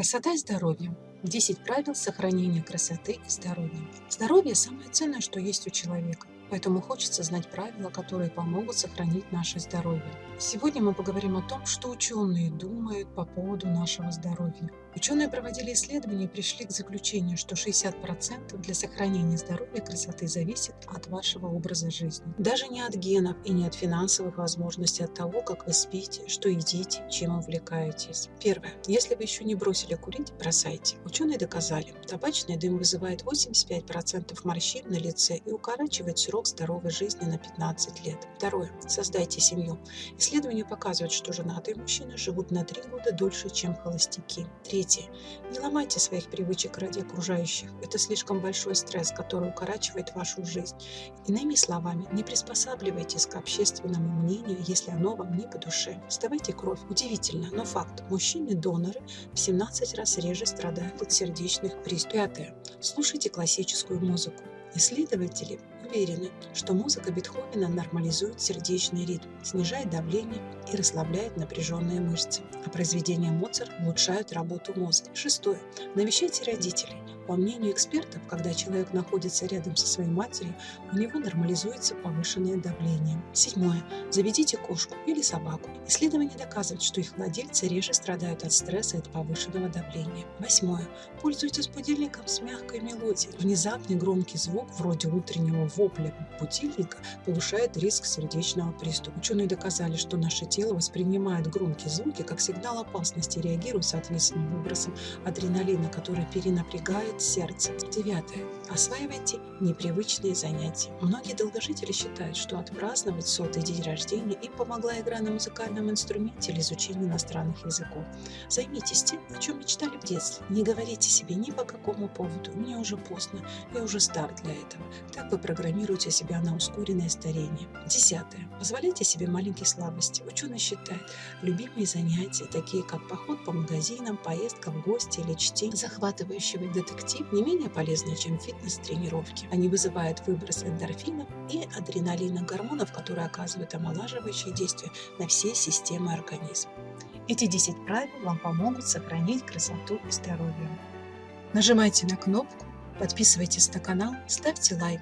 Красота и здоровье. 10 правил сохранения красоты и здоровья. Здоровье – самое ценное, что есть у человека. Поэтому хочется знать правила, которые помогут сохранить наше здоровье. Сегодня мы поговорим о том, что ученые думают по поводу нашего здоровья. Ученые проводили исследования и пришли к заключению, что 60% для сохранения здоровья и красоты зависит от вашего образа жизни. Даже не от генов и не от финансовых возможностей, а от того, как вы спите, что едите, чем увлекаетесь. Первое. Если вы еще не бросили курить, бросайте. Ученые доказали, табачный дым вызывает 85% морщин на лице и укорачивает срок здоровой жизни на 15 лет. Второе. Создайте семью. Исследования показывают, что женатые мужчины живут на 3 года дольше, чем холостяки. Третье. Не ломайте своих привычек ради окружающих. Это слишком большой стресс, который укорачивает вашу жизнь. Иными словами, не приспосабливайтесь к общественному мнению, если оно вам не по душе. Сдавайте кровь. Удивительно, но факт. Мужчины-доноры в 17 раз реже страдают от сердечных приступов. Пятое. Слушайте классическую музыку. Исследователи уверены, что музыка Бетховена нормализует сердечный ритм, снижает давление и расслабляет напряженные мышцы, а произведения Моцарт улучшают работу мозга. Шестое. Навещайте родителей. По мнению экспертов, когда человек находится рядом со своей матерью, у него нормализуется повышенное давление. Седьмое. Заведите кошку или собаку. Исследования доказывают, что их владельцы реже страдают от стресса и от повышенного давления. Восьмое. Пользуйтесь будильником с мягкой мелодией. Внезапный громкий звук, вроде утреннего вопля будильника, повышает риск сердечного приступа. Ученые доказали, что наше тело воспринимает громкие звуки как сигнал опасности и реагирует соответственным выбросом адреналина, который перенапрягает сердце. Девятое. Осваивайте непривычные занятия. Многие долгожители считают, что отпраздновать сотый день рождения им помогла игра на музыкальном инструменте или изучение иностранных языков. Займитесь тем, о чем мечтали в детстве. Не говорите себе ни по какому поводу «мне уже поздно, я уже стар для этого». Так вы программируете себя на ускоренное старение. Десятое. Позволяйте себе маленькие слабости. Ученые считают, любимые занятия, такие как поход по магазинам, поездка в гости или чтение захватывающего детектива, актив не менее полезны, чем фитнес-тренировки. Они вызывают выброс эндорфинов и адреналина гормонов, которые оказывают омолаживающее действие на все системы организма. Эти 10 правил вам помогут сохранить красоту и здоровье. Нажимайте на кнопку, подписывайтесь на канал, ставьте лайк.